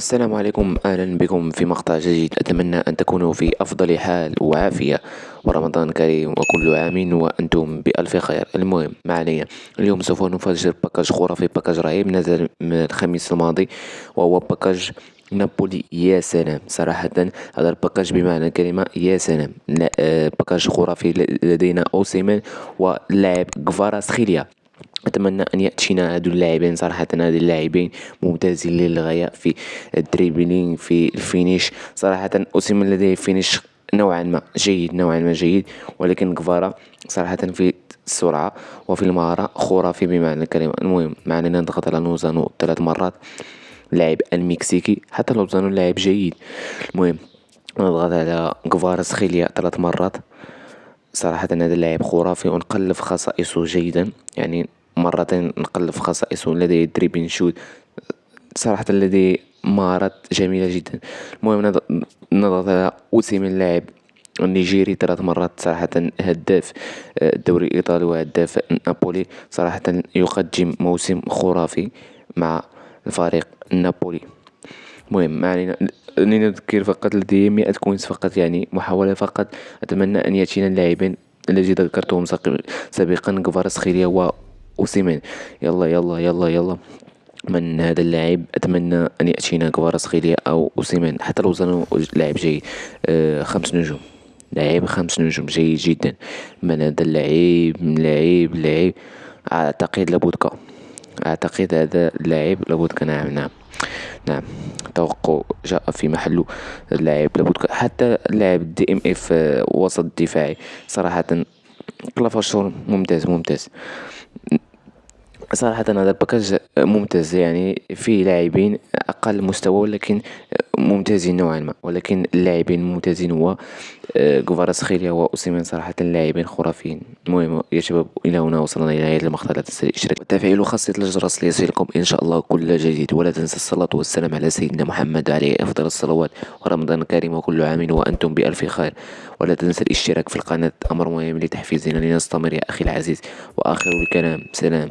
السلام عليكم. أهلا بكم في مقطع جديد. أتمنى أن تكونوا في أفضل حال وعافية. ورمضان كريم وكل عام وأنتم بألف خير. المهم ما علينا. اليوم سوف نفجر package خرافي package رهيب. نزل من الخميس الماضي وهو package نابولي. يا سلام. صراحة هذا ال package بمعنى الكلمة يا سلام. آه، package خرافي لدينا أوسيمين ولاعب كفاراتسخيليا. أتمنى أن يأتينا هادو اللاعبين صراحة هاد اللاعبين ممتازين للغاية في ال dribbling في ال finish. صراحة أوسيمين لديه finish نوعا ما جيد نوعا ما جيد. ولكن كفارا صراحة في السرعة وفي المهارة خرافي بمعنى الكلمة. المهم ما علينا نضغط على لوزانو ثلاث مرات. لاعب المكسيكي حتى لوزانو لاعب جيد. المهم نضغط على كفاراتسخيليا ثلاث مرات. صراحة هذا اللاعب خرافي ونقلب خصائصه جيدا. يعني مرتين نقلب في خصائصه لديه دريبين شوت. صراحة لديه مهارات جميلة جدا. المهم نضغط على أوسيمين اللاعب. النيجيري ثلاث مرات صراحة هداف الدوري الإيطالي وهداف نابولي. صراحة يقدم موسم خرافي مع الفريق النابولي المهم ما علينا لنذكر فقط لدي مئة كوينز فقط يعني محاولة فقط. أتمنى أن يأتينا اللاعبين الذي ذكرتهم سابقا كفاراتسخيليا و أوسيمين. يلا يلا يلا يلا. من هذا اللاعب أتمنى أن يأتينا كفاراتسخيليا أو أوسيمين. حتى لو ظنوا لاعب جيد. آه خمس نجوم. لاعب خمس نجوم جيد جدا. من هذا اللاعب؟ لاعب لاعب. أعتقد لابودكا أعتقد هذا اللاعب لوبوتكا نعم نعم نعم. توقع جاء في محله اللاعب لوبوتكا اللاعب DMF وسط دفاعي. صراحة كلافاشور ممتاز ممتاز. صراحة هذا ال package ممتاز يعني فيه لاعبين أقل مستوى ولكن ممتازين نوعا ما. ولكن اللاعبين الممتازين هو كفاراتسخيليا وأوسيمين صراحة لاعبين خرافيين. المهم يا شباب إلى هنا وصلنا إلى نهاية المقطع. لا تنسى الاشتراك وتفعيل خاصية الجرس ليصلكم إن شاء الله كل جديد. ولا تنسى الصلاة والسلام على سيدنا محمد عليه أفضل الصلوات. ورمضان كريم وكل عام وأنتم بألف خير. ولا تنسى الاشتراك في القناة أمر مهم لتحفيزنا لنستمر يا أخي العزيز. وآخر الكلام سلام.